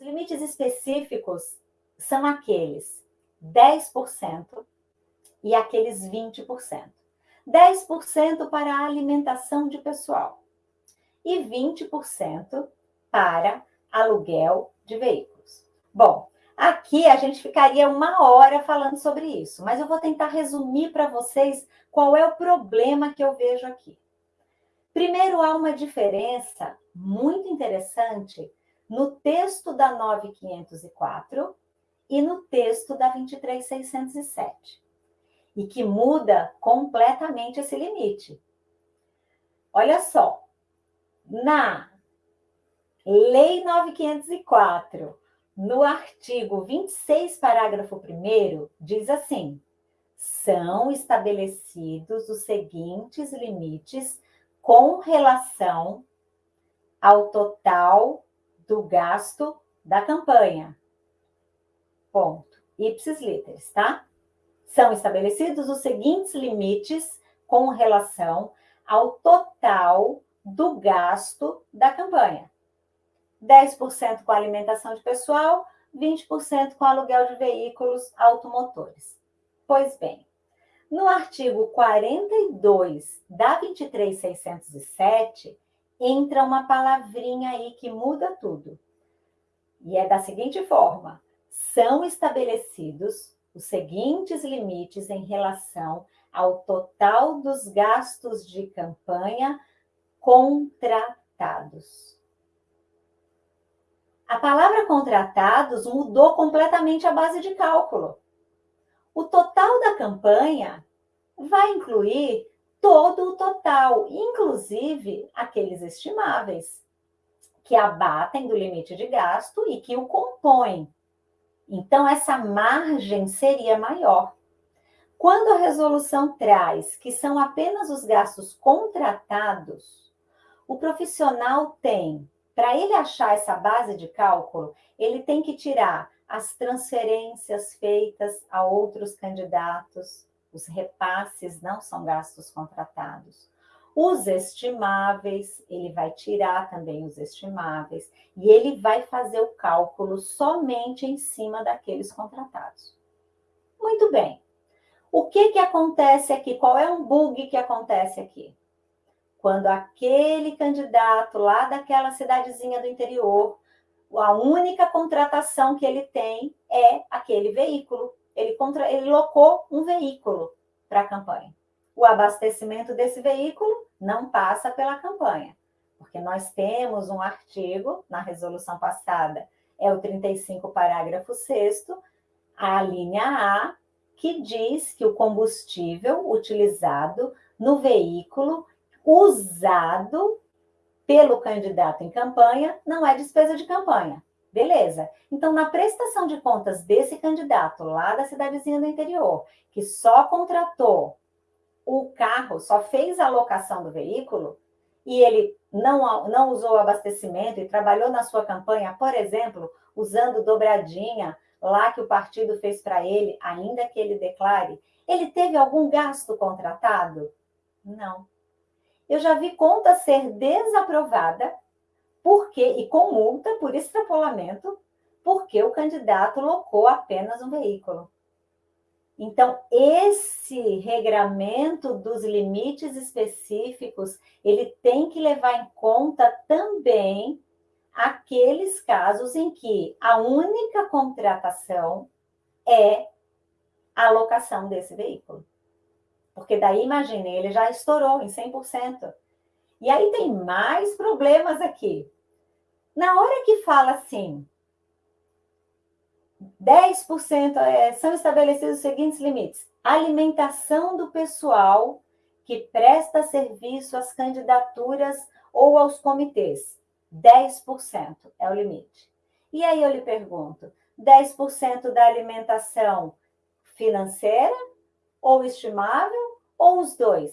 Os limites específicos são aqueles 10% e aqueles 20%. 10% para a alimentação de pessoal e 20% para aluguel de veículos. Bom, aqui a gente ficaria uma hora falando sobre isso, mas eu vou tentar resumir para vocês qual é o problema que eu vejo aqui. Primeiro, há uma diferença muito interessante no texto da 9504 e no texto da 23607, e que muda completamente esse limite. Olha só, na Lei 9504, no artigo 26, parágrafo 1 diz assim: são estabelecidos os seguintes limites com relação ao total do gasto da campanha. Ponto. Ipsis literis, tá? São estabelecidos os seguintes limites com relação ao total do gasto da campanha. 10% com alimentação de pessoal, 20% com aluguel de veículos automotores. Pois bem, no artigo 42 da 23607, entra uma palavrinha aí que muda tudo. E é da seguinte forma: são estabelecidos os seguintes limites em relação ao total dos gastos de campanha contratados. A palavra contratados mudou completamente a base de cálculo. O total da campanha vai incluir todo o total, inclusive aqueles estimáveis, que abatem do limite de gasto e que o compõem. Então, essa margem seria maior. Quando a resolução traz que são apenas os gastos contratados, o profissional tem, para ele achar essa base de cálculo, ele tem que tirar as transferências feitas a outros candidatos, os repasses não são gastos contratados. Os estimáveis, ele vai tirar também os estimáveis e ele vai fazer o cálculo somente em cima daqueles contratados. Muito bem. O que, que acontece aqui? Qual é um bug que acontece aqui? Quando aquele candidato lá daquela cidadezinha do interior, a única contratação que ele tem é aquele veículo. Ele, contra, ele locou um veículo para a campanha. O abastecimento desse veículo não passa pela campanha, porque nós temos um artigo na resolução passada, é o 35, parágrafo 6, a linha A, que diz que o combustível utilizado no veículo usado pelo candidato em campanha não é despesa de campanha. Beleza. Então, na prestação de contas desse candidato lá da cidadezinha do interior, que só contratou o carro, só fez a locação do veículo, e ele não, não usou o abastecimento e trabalhou na sua campanha, por exemplo, usando dobradinha lá que o partido fez para ele, ainda que ele declare, ele teve algum gasto contratado? Não. Eu já vi conta ser desaprovada porque e com multa por extrapolamento, porque o candidato locou apenas um veículo. Então, esse regramento dos limites específicos, ele tem que levar em conta também aqueles casos em que a única contratação é a locação desse veículo. Porque daí, imagine, ele já estourou em 100%. E aí tem mais problemas aqui. Na hora que fala assim, 10% é, são estabelecidos os seguintes limites: alimentação do pessoal que presta serviço às candidaturas ou aos comitês. 10% é o limite. E aí eu lhe pergunto: 10% da alimentação financeira ou estimável ou os dois?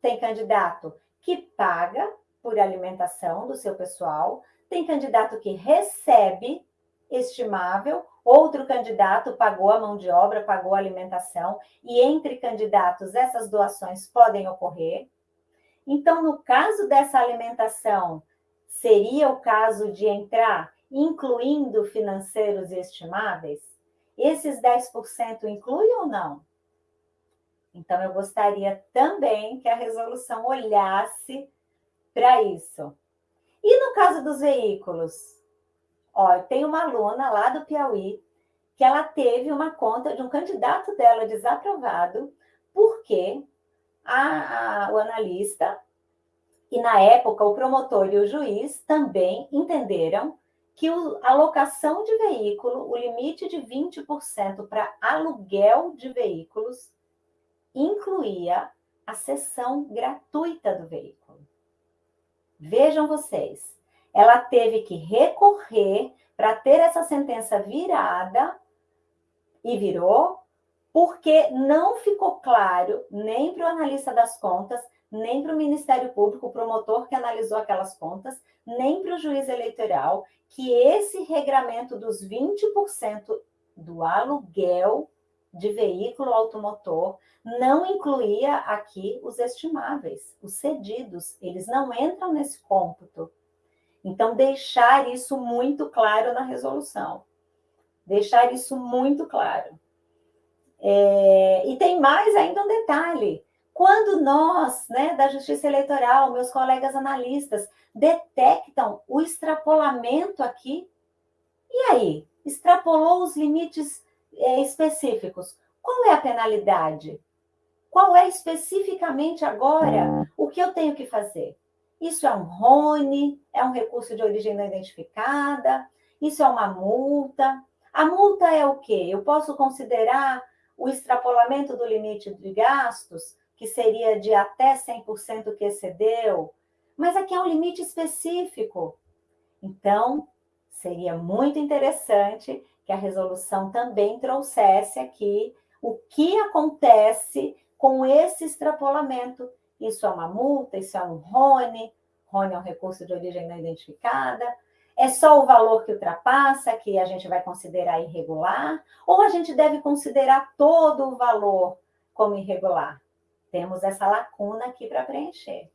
Tem candidato que paga por alimentação do seu pessoal, tem candidato que recebe estimável, outro candidato pagou a mão de obra, pagou a alimentação, e entre candidatos essas doações podem ocorrer. Então, no caso dessa alimentação, seria o caso de entrar incluindo financeiros e estimáveis? Esses 10% incluem ou não? Então, eu gostaria também que a resolução olhasse para isso. E no caso dos veículos? Ó, tem uma aluna lá do Piauí que ela teve uma conta de um candidato dela desaprovado porque a, a, o analista e, na época, o promotor e o juiz também entenderam que a alocação de veículo, o limite de 20% para aluguel de veículos, incluía a cessão gratuita do veículo. Vejam vocês, ela teve que recorrer para ter essa sentença virada e virou, porque não ficou claro nem para o analista das contas, nem para o Ministério Público, o promotor que analisou aquelas contas, nem para o juiz eleitoral, que esse regramento dos 20% do aluguel de veículo automotor não incluía aqui os estimáveis, os cedidos, eles não entram nesse cômputo. Então, deixar isso muito claro na resolução. Deixar isso muito claro. É, e tem mais ainda um detalhe. Quando nós, né, da Justiça Eleitoral, meus colegas analistas, detectam o extrapolamento aqui, e aí? Extrapolou os limites específicos. Qual é a penalidade? Qual é especificamente agora o que eu tenho que fazer? Isso é um RONE, é um recurso de origem não identificada, isso é uma multa. A multa é o quê? Eu posso considerar o extrapolamento do limite de gastos, que seria de até 100% que excedeu, mas aqui é um limite específico. Então, seria muito interessante que a resolução também trouxesse aqui o que acontece com esse extrapolamento. Isso é uma multa, isso é um RONE, RONE é um recurso de origem não identificada, é só o valor que ultrapassa que a gente vai considerar irregular, ou a gente deve considerar todo o valor como irregular? Temos essa lacuna aqui para preencher.